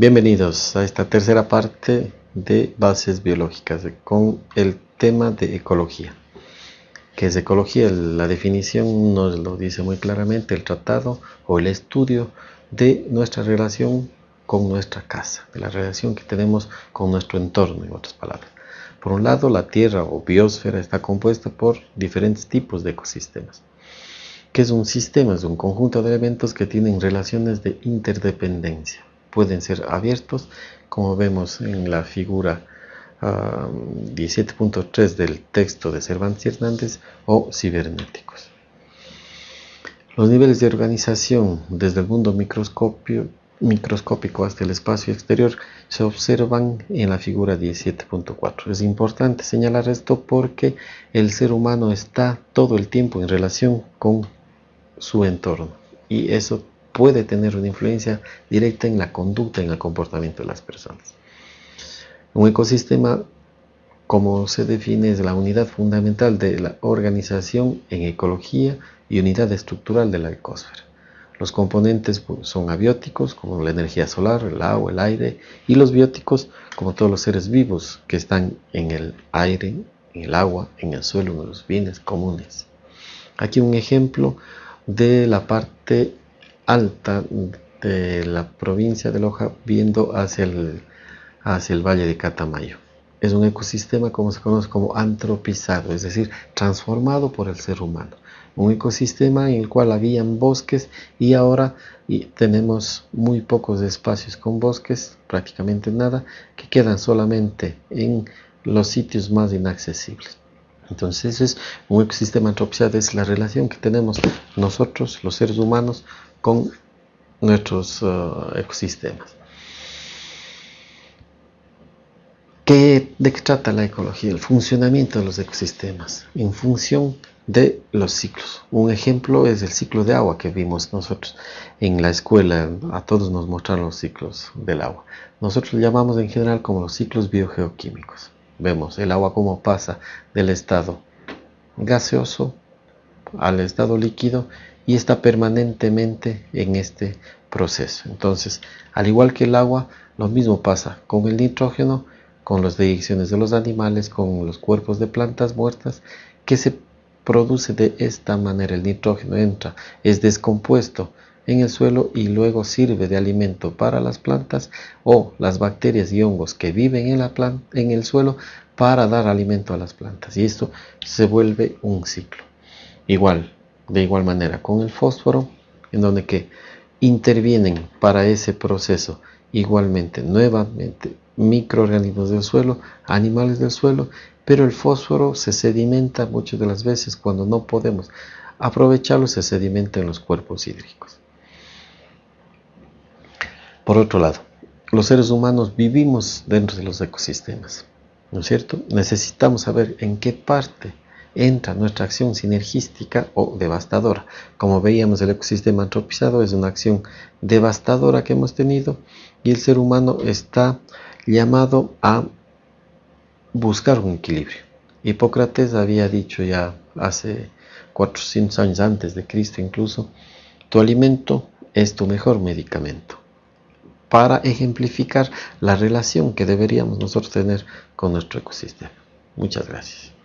Bienvenidos a esta tercera parte de bases biológicas con el tema de ecología. ¿Qué es ecología? La definición nos lo dice muy claramente el tratado o el estudio de nuestra relación con nuestra casa, de la relación que tenemos con nuestro entorno, en otras palabras. Por un lado, la Tierra o biosfera está compuesta por diferentes tipos de ecosistemas. ¿Qué es un sistema? Es un conjunto de elementos que tienen relaciones de interdependencia. Pueden ser abiertos, como vemos en la figura 17.3 del texto de Cervantes Hernández, o cibernéticos. Los niveles de organización desde el mundo microscópico hasta el espacio exterior se observan en la figura 17.4. Es importante señalar esto porque el ser humano está todo el tiempo en relación con su entorno y eso puede tener una influencia directa en la conducta, en el comportamiento de las personas. Un ecosistema, como se define, es la unidad fundamental de la organización en ecología y unidad estructural de la ecosfera. Los componentes pues, son abióticos, como la energía solar, el agua, el aire, y los bióticos, como todos los seres vivos que están en el aire, en el agua, en el suelo, en los bienes comunes. Aquí un ejemplo de la parte alta de la provincia de Loja viendo hacia el, hacia el valle de Catamayo. Es un ecosistema como se conoce como antropizado, es decir, transformado por el ser humano un ecosistema en el cual habían bosques y ahora tenemos muy pocos espacios con bosques, prácticamente nada, que quedan solamente en los sitios más inaccesibles. Entonces es un ecosistema antropizado, es la relación que tenemos nosotros, los seres humanos, con nuestros uh, ecosistemas. ¿De qué trata la ecología? El funcionamiento de los ecosistemas en función de los ciclos. Un ejemplo es el ciclo de agua que vimos nosotros en la escuela. A todos nos mostraron los ciclos del agua. Nosotros lo llamamos en general como los ciclos biogeoquímicos. Vemos el agua como pasa del estado gaseoso al estado líquido y está permanentemente en este proceso. Entonces, al igual que el agua, lo mismo pasa con el nitrógeno, con las deyecciones de los animales, con los cuerpos de plantas muertas, que se produce de esta manera el nitrógeno entra, es descompuesto en el suelo y luego sirve de alimento para las plantas o las bacterias y hongos que viven en, la planta, en el suelo para dar alimento a las plantas y esto se vuelve un ciclo. Igual, de igual manera con el fósforo, en donde que intervienen para ese proceso igualmente nuevamente microorganismos del suelo, animales del suelo pero el fósforo se sedimenta muchas de las veces cuando no podemos aprovecharlo, se sedimenta en los cuerpos hídricos. Por otro lado, los seres humanos vivimos dentro de los ecosistemas, ¿no es cierto? Necesitamos saber en qué parte entra nuestra acción sinergística o devastadora. Como veíamos, el ecosistema antropizado es una acción devastadora que hemos tenido y el ser humano está llamado a buscar un equilibrio. Hipócrates había dicho ya hace 400 años antes de Cristo incluso, tu alimento es tu mejor medicamento, para ejemplificar la relación que deberíamos nosotros tener con nuestro ecosistema. Muchas gracias.